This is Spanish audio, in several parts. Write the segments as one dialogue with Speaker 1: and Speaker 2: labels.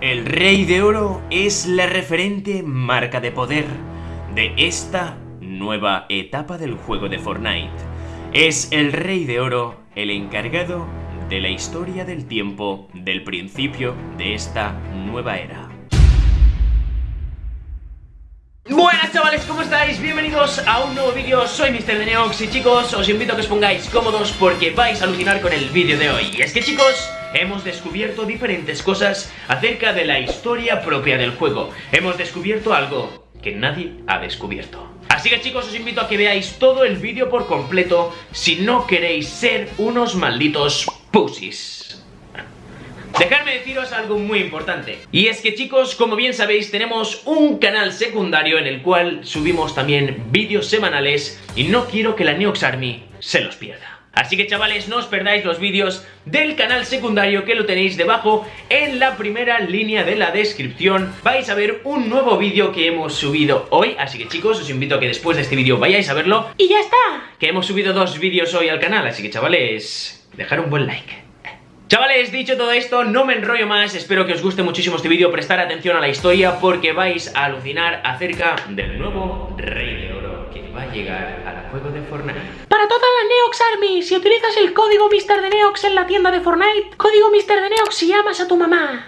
Speaker 1: El Rey de Oro es la referente marca de poder de esta nueva etapa del juego de Fortnite. Es el Rey de Oro el encargado de la historia del tiempo del principio de esta nueva era. Buenas chavales, ¿cómo estáis? Bienvenidos a un nuevo vídeo, soy Mr. Neox y chicos, os invito a que os pongáis cómodos porque vais a alucinar con el vídeo de hoy. Y es que chicos, hemos descubierto diferentes cosas acerca de la historia propia del juego. Hemos descubierto algo que nadie ha descubierto. Así que chicos, os invito a que veáis todo el vídeo por completo si no queréis ser unos malditos pussies. Dejadme deciros algo muy importante Y es que chicos, como bien sabéis, tenemos un canal secundario en el cual subimos también vídeos semanales Y no quiero que la Neox Army se los pierda Así que chavales, no os perdáis los vídeos del canal secundario que lo tenéis debajo en la primera línea de la descripción. Vais a ver un nuevo vídeo que hemos subido hoy, así que chicos, os invito a que después de este vídeo vayáis a verlo. ¡Y ya está! Que hemos subido dos vídeos hoy al canal, así que chavales, dejar un buen like. Chavales, dicho todo esto, no me enrollo más, espero que os guste muchísimo este vídeo, prestar atención a la historia porque vais a alucinar acerca del nuevo Rey de Oro que va a llegar al juego de Fortnite.
Speaker 2: Para toda la Neox Army, si utilizas el código Mr. de Neox en la tienda de Fortnite, código Mr. de Neox si llamas a tu mamá.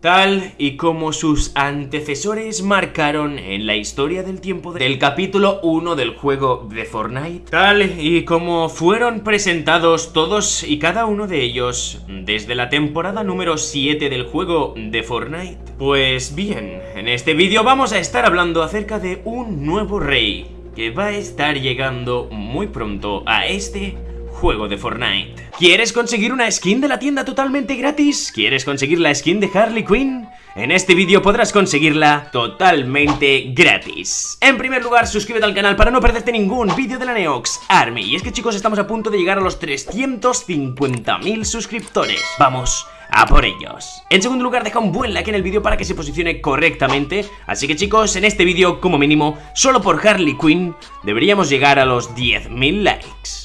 Speaker 1: Tal y como sus antecesores marcaron en la historia del tiempo del capítulo 1 del juego de Fortnite Tal y como fueron presentados todos y cada uno de ellos desde la temporada número 7 del juego de Fortnite. Pues bien, en este vídeo vamos a estar hablando acerca de un nuevo rey que va a estar llegando muy pronto a este juego de Fortnite. ¿Quieres conseguir una skin de la tienda totalmente gratis? ¿Quieres conseguir la skin de Harley Quinn? En este vídeo podrás conseguirla totalmente gratis. En primer lugar, suscríbete al canal para no perderte ningún vídeo de la Neox Army. Y es que chicos, estamos a punto de llegar a los 350.000 suscriptores. ¡Vamos! a por ellos. En segundo lugar, deja un buen like en el vídeo para que se posicione correctamente. Así que chicos, en este vídeo, como mínimo, solo por Harley Quinn, deberíamos llegar a los 10.000 likes.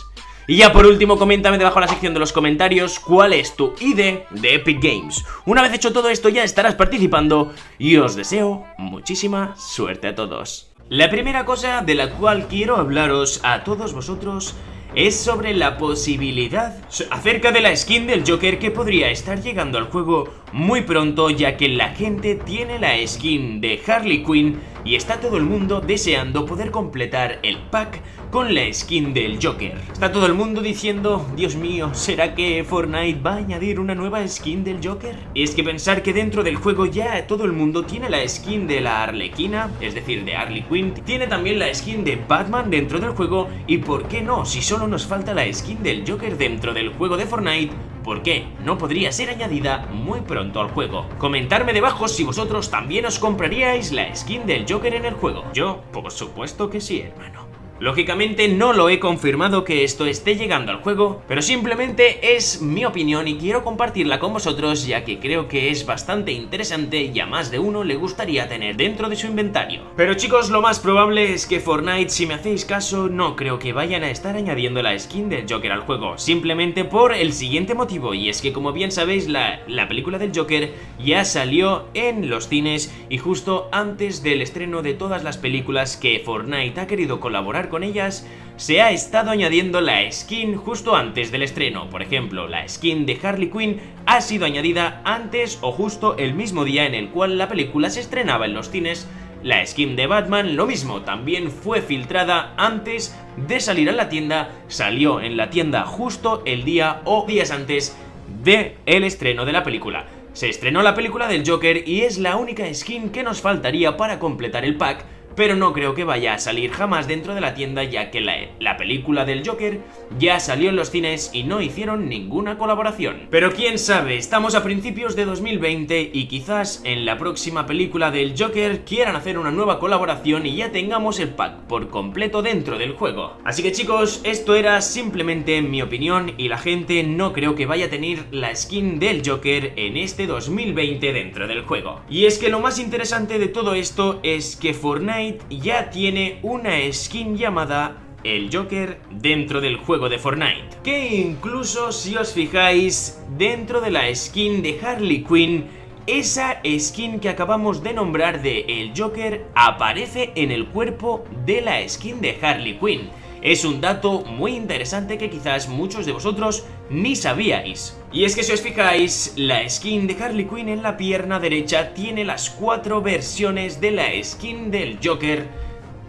Speaker 1: Y ya por último, coméntame debajo en la sección de los comentarios cuál es tu ID de Epic Games. Una vez hecho todo esto ya estarás participando y os deseo muchísima suerte a todos. La primera cosa de la cual quiero hablaros a todos vosotros es sobre la posibilidad acerca de la skin del Joker que podría estar llegando al juego muy pronto ya que la gente tiene la skin de Harley Quinn y está todo el mundo deseando poder completar el pack con la skin del Joker. Está todo el mundo diciendo, Dios mío, ¿será que Fortnite va a añadir una nueva skin del Joker? Y es que pensar que dentro del juego ya todo el mundo tiene la skin de la Arlequina, es decir, de Harley Quinn, tiene también la skin de Batman dentro del juego, y ¿por qué no? Si solo nos falta la skin del Joker dentro del juego de Fortnite, ¿por qué no podría ser añadida muy pronto al juego? Comentarme debajo si vosotros también os compraríais la skin del Joker en el juego. Yo, por supuesto que sí, hermano. Lógicamente no lo he confirmado que esto esté llegando al juego, pero simplemente es mi opinión y quiero compartirla con vosotros ya que creo que es bastante interesante y a más de uno le gustaría tener dentro de su inventario. Pero chicos, lo más probable es que Fortnite, si me hacéis caso, no creo que vayan a estar añadiendo la skin del Joker al juego, simplemente por el siguiente motivo, y es que como bien sabéis, la, la película del Joker ya salió en los cines y justo antes del estreno de todas las películas que Fortnite ha querido colaborar con ellas, se ha estado añadiendo la skin justo antes del estreno. Por ejemplo, la skin de Harley Quinn ha sido añadida antes o justo el mismo día en el cual la película se estrenaba en los cines. La skin de Batman, lo mismo, también fue filtrada antes de salir a la tienda, salió en la tienda justo el día o días antes de el estreno de la película. Se estrenó la película del Joker y es la única skin que nos faltaría para completar el pack pero no creo que vaya a salir jamás dentro de la tienda ya que la, película del Joker ya salió en los cines y no hicieron ninguna colaboración. Pero quién sabe, estamos a principios de 2020 y quizás en la próxima película del Joker quieran hacer una nueva colaboración y ya tengamos el pack por completo dentro del juego. Así que chicos, esto era simplemente mi opinión y la gente no creo que vaya a tener la skin del Joker en este 2020 dentro del juego. Y es que lo más interesante de todo esto es que Fortnite ya tiene una skin llamada el Joker dentro del juego de Fortnite Que incluso si os fijáis dentro de la skin de Harley Quinn esa skin que acabamos de nombrar de el Joker aparece en el cuerpo de la skin de Harley Quinn. Es un dato muy interesante que quizás muchos de vosotros ni sabíais. Y es que si os fijáis, la skin de Harley Quinn en la pierna derecha tiene las cuatro versiones de la skin del Joker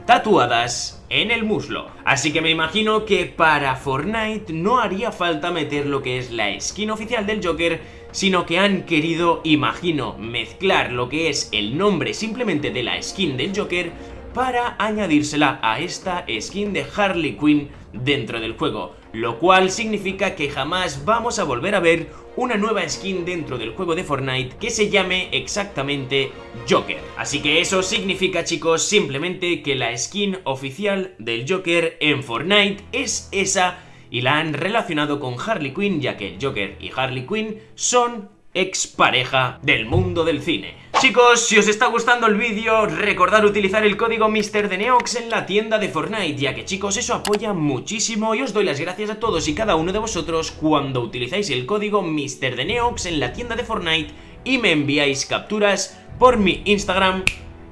Speaker 1: tatuadas en el muslo. Así que me imagino que para Fortnite no haría falta meter lo que es la skin oficial del Joker, sino que han querido, imagino, mezclar lo que es el nombre simplemente de la skin del Joker para añadírsela a esta skin de Harley Quinn dentro del juego, lo cual significa que jamás vamos a volver a ver una nueva skin dentro del juego de Fortnite que se llame exactamente Joker. Así que eso significa chicos simplemente que la skin oficial del Joker en Fortnite es esa y la han relacionado con Harley Quinn ya que el Joker y Harley Quinn son expareja del mundo del cine. Chicos, si os está gustando el vídeo, recordad utilizar el código MrDeneox en la tienda de Fortnite, ya que chicos, eso apoya muchísimo y os doy las gracias a todos y cada uno de vosotros cuando utilizáis el código MrDeneox en la tienda de Fortnite y me enviáis capturas por mi Instagram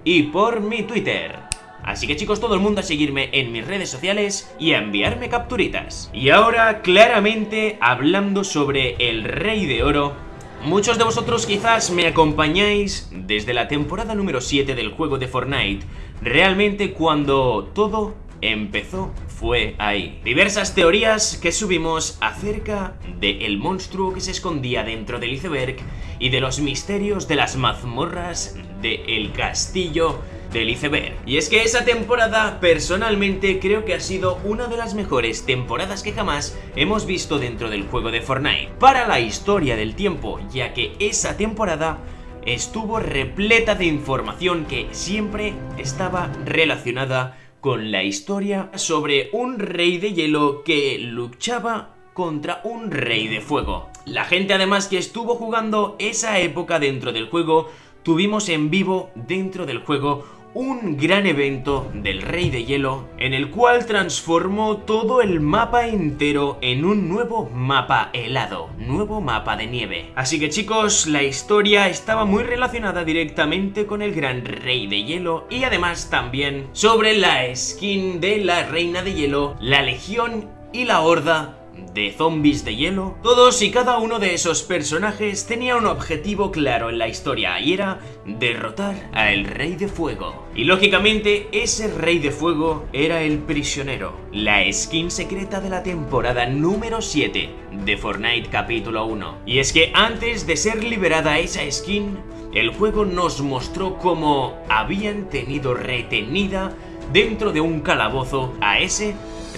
Speaker 1: y por mi Twitter. Así que chicos, todo el mundo a seguirme en mis redes sociales y a enviarme capturitas. Y ahora, claramente, hablando sobre el Rey de Oro, Muchos de vosotros quizás me acompañáis desde la temporada número 7 del juego de Fortnite, realmente cuando todo empezó fue ahí. Diversas teorías que subimos acerca del monstruo que se escondía dentro del iceberg y de los misterios de las mazmorras del castillo del iceberg. Y es que esa temporada personalmente creo que ha sido una de las mejores temporadas que jamás hemos visto dentro del juego de Fortnite. Para la historia del tiempo, ya que esa temporada estuvo repleta de información que siempre estaba relacionada con la historia sobre un rey de hielo que luchaba contra un rey de fuego. La gente además que estuvo jugando esa época dentro del juego, tuvimos en vivo dentro del juego un gran evento del Rey de Hielo en el cual transformó todo el mapa entero en un nuevo mapa helado, nuevo mapa de nieve. Así que chicos, la historia estaba muy relacionada directamente con el gran Rey de Hielo y además también sobre la skin de la Reina de Hielo, la Legión y la Horda de zombies de hielo, todos y cada uno de esos personajes tenía un objetivo claro en la historia y era derrotar a el Rey de Fuego. Y lógicamente ese Rey de Fuego era el prisionero, la skin secreta de la temporada número 7 de Fortnite capítulo 1. Y es que antes de ser liberada esa skin, el juego nos mostró cómo habían tenido retenida dentro de un calabozo a ese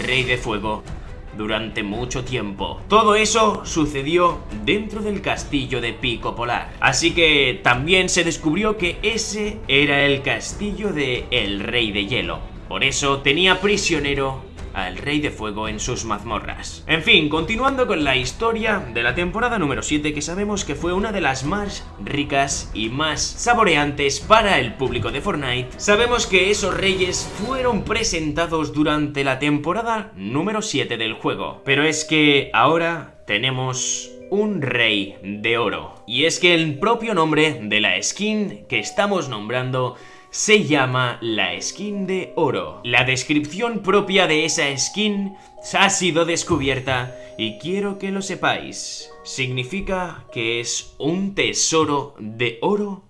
Speaker 1: Rey de Fuego durante mucho tiempo. Todo eso sucedió dentro del castillo de Pico Polar. Así que también se descubrió que ese era el castillo de El Rey de Hielo. Por eso tenía prisionero al Rey de Fuego en sus mazmorras. En fin, continuando con la historia de la temporada número 7 que sabemos que fue una de las más ricas y más saboreantes para el público de Fortnite, sabemos que esos reyes fueron presentados durante la temporada número 7 del juego. Pero es que ahora tenemos un rey de oro. Y es que el propio nombre de la skin que estamos nombrando se llama la skin de oro. La descripción propia de esa skin ha sido descubierta y quiero que lo sepáis. Significa que es un tesoro de oro,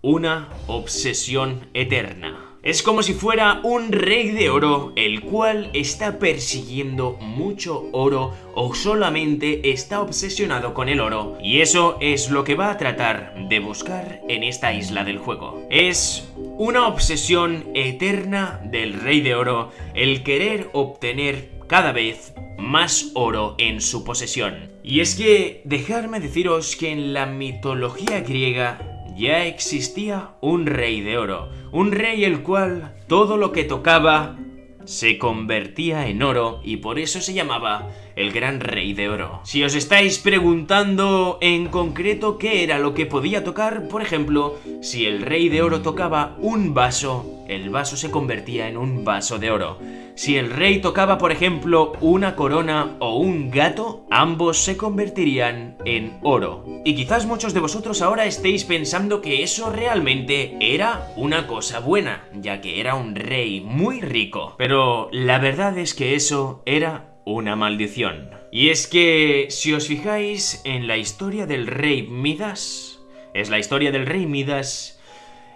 Speaker 1: una obsesión eterna. Es como si fuera un rey de oro el cual está persiguiendo mucho oro o solamente está obsesionado con el oro y eso es lo que va a tratar de buscar en esta isla del juego. Es una obsesión eterna del rey de oro el querer obtener cada vez más oro en su posesión. Y es que dejadme deciros que en la mitología griega ya existía un rey de oro, un rey el cual todo lo que tocaba se convertía en oro y por eso se llamaba el gran rey de oro. Si os estáis preguntando en concreto qué era lo que podía tocar, por ejemplo, si el rey de oro tocaba un vaso, el vaso se convertía en un vaso de oro. Si el rey tocaba, por ejemplo, una corona o un gato, ambos se convertirían en oro. Y quizás muchos de vosotros ahora estéis pensando que eso realmente era una cosa buena, ya que era un rey muy rico. Pero la verdad es que eso era una maldición. Y es que, si os fijáis en la historia del rey Midas, es la historia del rey Midas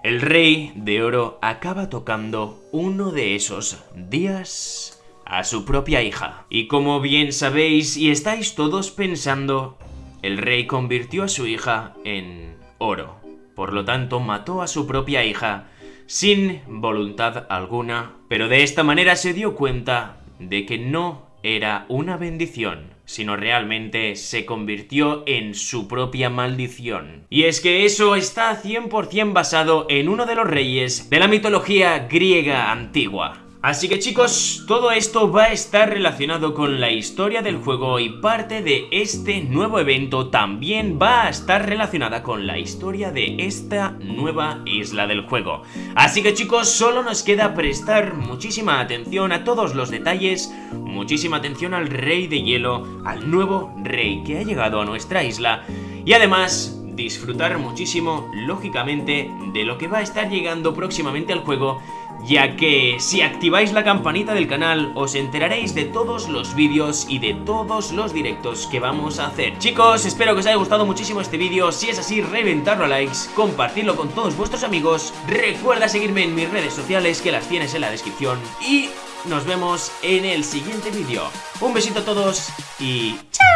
Speaker 1: el rey de oro acaba tocando uno de esos días a su propia hija. Y como bien sabéis y estáis todos pensando, el rey convirtió a su hija en oro. Por lo tanto, mató a su propia hija sin voluntad alguna, pero de esta manera se dio cuenta de que no era una bendición, sino realmente se convirtió en su propia maldición. Y es que eso está 100% basado en uno de los reyes de la mitología griega antigua. Así que chicos, todo esto va a estar relacionado con la historia del juego y parte de este nuevo evento también va a estar relacionada con la historia de esta nueva isla del juego. Así que chicos, solo nos queda prestar muchísima atención a todos los detalles, muchísima atención al rey de hielo, al nuevo rey que ha llegado a nuestra isla y además disfrutar muchísimo, lógicamente, de lo que va a estar llegando próximamente al juego ya que si activáis la campanita del canal os enteraréis de todos los vídeos y de todos los directos que vamos a hacer. Chicos, espero que os haya gustado muchísimo este vídeo, si es así reventarlo a likes, compartirlo con todos vuestros amigos, recuerda seguirme en mis redes sociales que las tienes en la descripción y nos vemos en el siguiente vídeo. Un besito a todos y ¡chao!